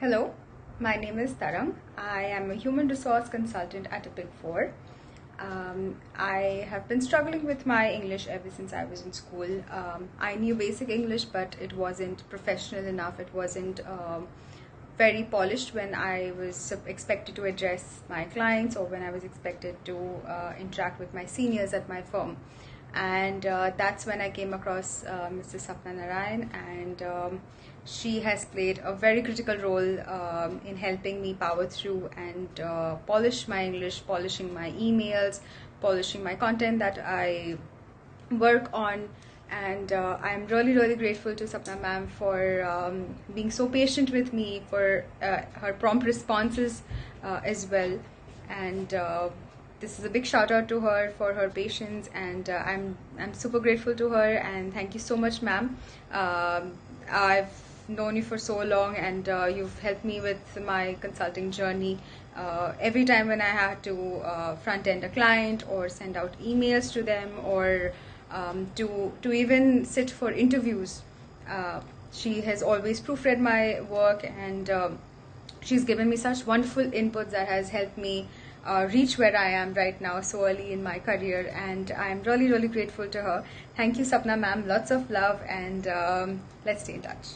Hello, my name is Tarang. I am a human resource consultant at a Big Four. Um, I have been struggling with my English ever since I was in school. Um, I knew basic English, but it wasn't professional enough. It wasn't um, very polished when I was expected to address my clients or when I was expected to uh, interact with my seniors at my firm. And uh, that's when I came across uh, Mrs. Sapna Narayan, and um, she has played a very critical role um, in helping me power through and uh, polish my English, polishing my emails, polishing my content that I work on and uh, I'm really really grateful to Sapna ma'am for um, being so patient with me for uh, her prompt responses uh, as well and this is a big shout out to her for her patience and uh, I'm I'm super grateful to her and thank you so much ma'am um, I've known you for so long and uh, you've helped me with my consulting journey every time when I had to front end a client or send out emails to them or um, to to even sit for interviews. Uh, she has always proofread my work and um, she's given me such wonderful inputs that has helped me uh, reach where I am right now so early in my career and I'm really really grateful to her. Thank you Sapna ma'am, lots of love and um, let's stay in touch.